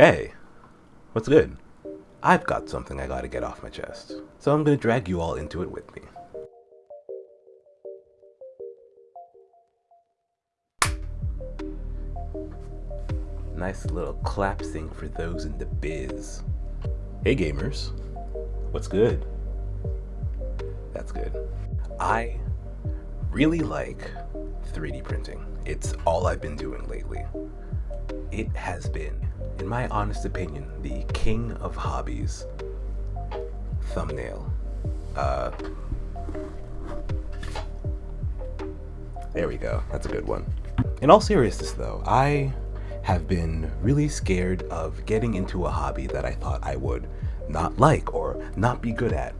Hey, what's good? I've got something I gotta get off my chest, so I'm gonna drag you all into it with me. Nice little clap sync for those in the biz. Hey gamers, what's good? That's good. I really like 3D printing. It's all I've been doing lately. It has been, in my honest opinion, the king of hobbies. Thumbnail. Uh, there we go. That's a good one. In all seriousness though, I have been really scared of getting into a hobby that I thought I would not like or not be good at.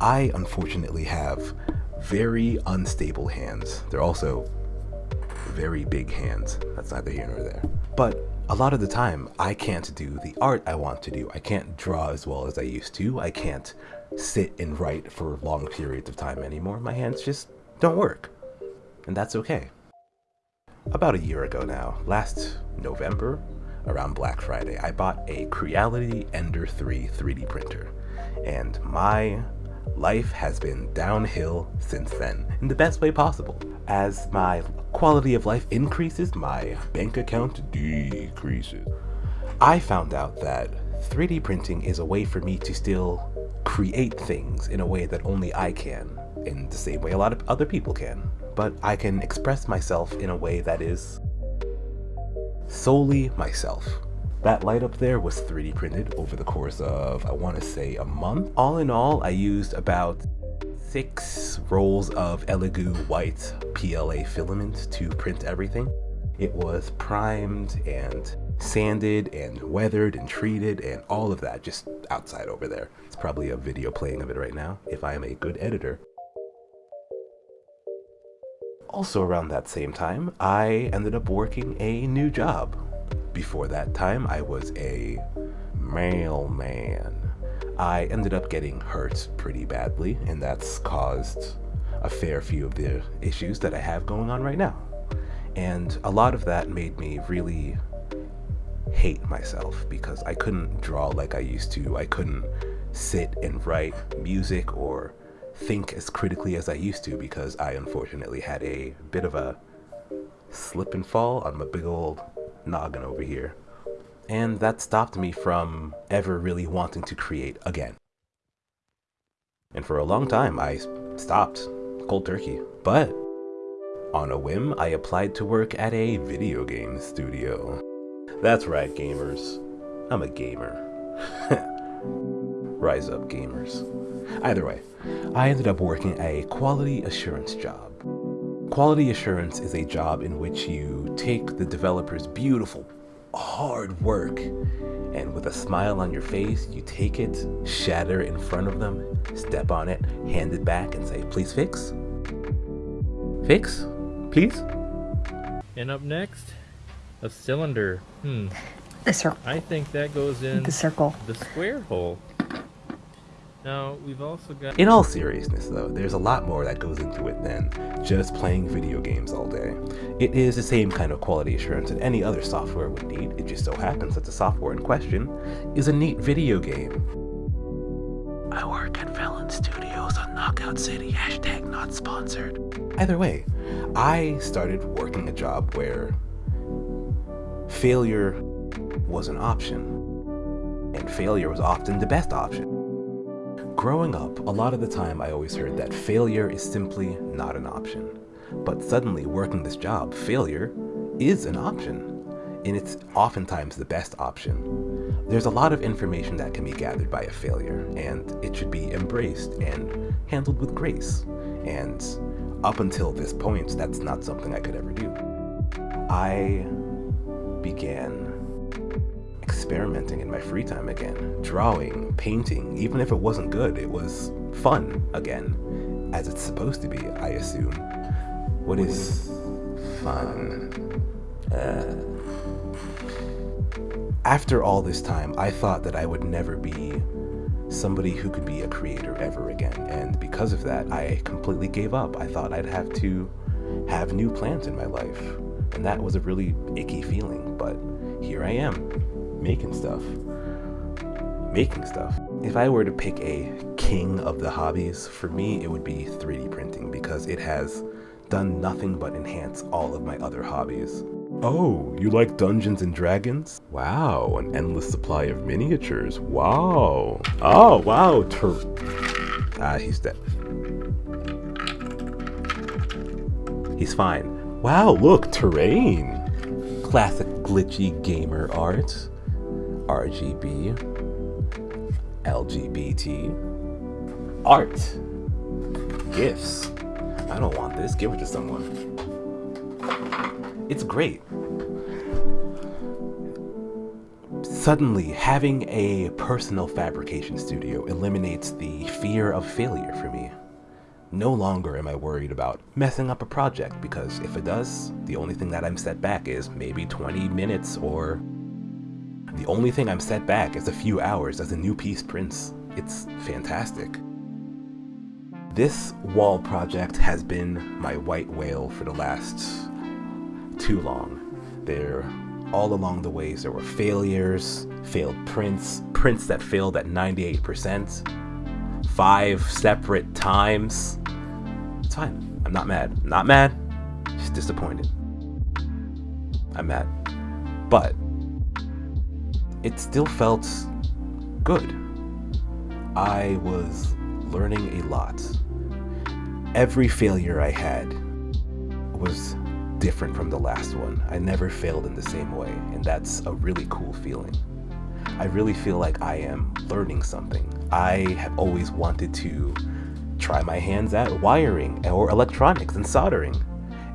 I unfortunately have very unstable hands. They're also very big hands. That's neither here nor there. But a lot of the time, I can't do the art I want to do. I can't draw as well as I used to. I can't sit and write for long periods of time anymore. My hands just don't work. And that's okay. About a year ago now, last November, around Black Friday, I bought a Creality Ender 3 3D printer. And my life has been downhill since then, in the best way possible. As my quality of life increases, my bank account decreases. I found out that 3D printing is a way for me to still create things in a way that only I can, in the same way a lot of other people can. But I can express myself in a way that is solely myself. That light up there was 3D printed over the course of, I want to say, a month. All in all, I used about six rolls of Elegoo white PLA filament to print everything. It was primed and sanded and weathered and treated and all of that just outside over there. It's probably a video playing of it right now if I am a good editor. Also around that same time, I ended up working a new job before that time, I was a mailman. I ended up getting hurt pretty badly, and that's caused a fair few of the issues that I have going on right now. And a lot of that made me really hate myself because I couldn't draw like I used to. I couldn't sit and write music or think as critically as I used to because I unfortunately had a bit of a slip and fall on my big old noggin over here. And that stopped me from ever really wanting to create again. And for a long time, I stopped cold turkey. But on a whim, I applied to work at a video game studio. That's right, gamers. I'm a gamer. Rise up, gamers. Either way, I ended up working a quality assurance job. Quality assurance is a job in which you take the developer's beautiful, hard work, and with a smile on your face, you take it, shatter in front of them, step on it, hand it back, and say, please fix? Fix? Please? And up next, a cylinder. Hmm. The circle. I think that goes in The circle. the square hole. Now, we've also got... In all seriousness though, there's a lot more that goes into it than just playing video games all day. It is the same kind of quality assurance that any other software would need, it just so happens that the software in question is a neat video game. I work at Velan Studios on Knockout City, hashtag not sponsored. Either way, I started working a job where failure was an option, and failure was often the best option. Growing up, a lot of the time I always heard that failure is simply not an option. But suddenly working this job, failure is an option. And it's oftentimes the best option. There's a lot of information that can be gathered by a failure, and it should be embraced and handled with grace. And up until this point, that's not something I could ever do. I began experimenting in my free time again. Drawing, painting, even if it wasn't good, it was fun again. As it's supposed to be, I assume. What is fun? Uh, after all this time, I thought that I would never be somebody who could be a creator ever again. And because of that, I completely gave up. I thought I'd have to have new plans in my life. And that was a really icky feeling, but here I am making stuff. Making stuff. If I were to pick a king of the hobbies, for me it would be 3D printing because it has done nothing but enhance all of my other hobbies. Oh, you like Dungeons and Dragons? Wow, an endless supply of miniatures. Wow. Oh, wow. Ah, he's dead. He's fine. Wow, look, terrain. Classic glitchy gamer art. RGB. LGBT. Art. Gifts. I don't want this. Give it to someone. It's great. Suddenly, having a personal fabrication studio eliminates the fear of failure for me. No longer am I worried about messing up a project because if it does, the only thing that I'm set back is maybe 20 minutes or the only thing I'm set back is a few hours as a new piece prints. It's fantastic. This wall project has been my white whale for the last too long. There all along the ways there were failures, failed prints, prints that failed at 98%, five separate times. It's fine. I'm not mad. I'm not mad. Just disappointed. I'm mad. But it still felt good. I was learning a lot. Every failure I had was different from the last one. I never failed in the same way, and that's a really cool feeling. I really feel like I am learning something. I have always wanted to try my hands at wiring or electronics and soldering.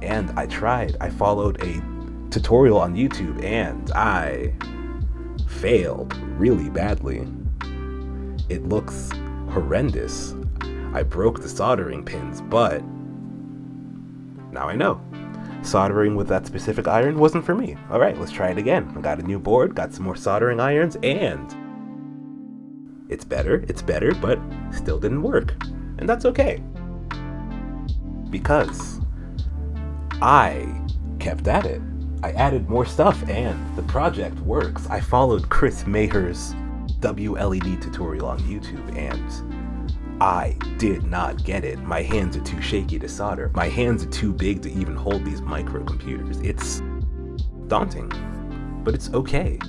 And I tried. I followed a tutorial on YouTube and I failed really badly. It looks horrendous. I broke the soldering pins, but now I know soldering with that specific iron wasn't for me. All right, let's try it again. I got a new board, got some more soldering irons, and it's better, it's better, but still didn't work. And that's okay. Because I kept at it. I added more stuff and the project works. I followed Chris Maher's WLED tutorial on YouTube and I did not get it. My hands are too shaky to solder. My hands are too big to even hold these microcomputers. It's daunting, but it's okay.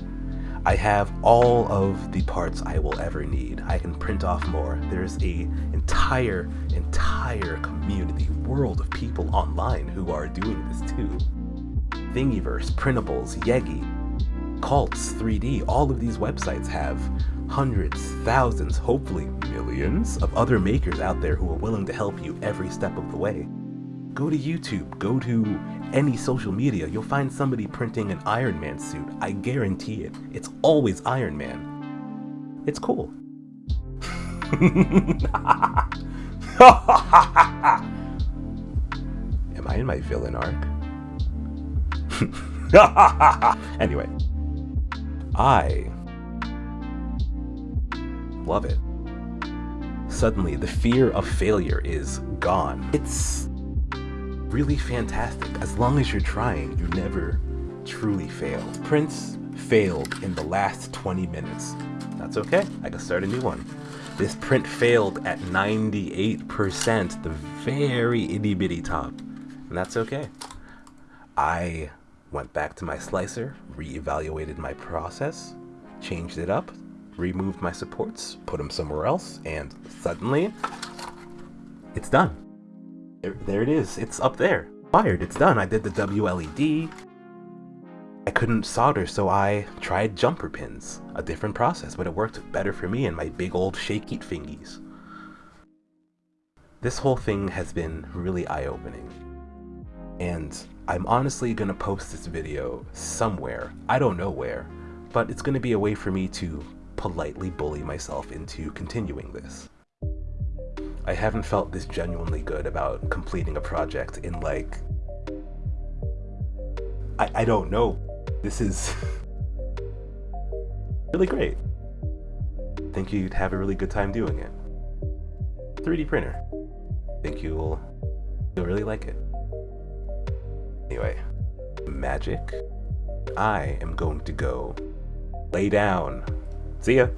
I have all of the parts I will ever need. I can print off more. There's a entire, entire community, world of people online who are doing this too. Thingiverse, Printables, Yeggi, Cults, 3D, all of these websites have hundreds, thousands, hopefully millions of other makers out there who are willing to help you every step of the way. Go to YouTube, go to any social media, you'll find somebody printing an Iron Man suit. I guarantee it. It's always Iron Man. It's cool. Am I in my villain arc? anyway, I love it. Suddenly, the fear of failure is gone. It's really fantastic. As long as you're trying, you never truly fail. Prints failed in the last 20 minutes. That's okay, I can start a new one. This print failed at 98%, the very itty bitty top. And that's okay. I went back to my slicer, re-evaluated my process, changed it up, removed my supports, put them somewhere else, and suddenly, it's done. There, there it is. It's up there. Fired. It's done. I did the WLED. I couldn't solder, so I tried jumper pins. A different process, but it worked better for me and my big old shaky fingies. This whole thing has been really eye-opening. And I'm honestly gonna post this video somewhere. I don't know where, but it's gonna be a way for me to politely bully myself into continuing this. I haven't felt this genuinely good about completing a project in like... I, I don't know. This is really great. Think you'd have a really good time doing it. 3D printer. Think you'll, you'll really like it. Anyway, magic. I am going to go lay down. See ya.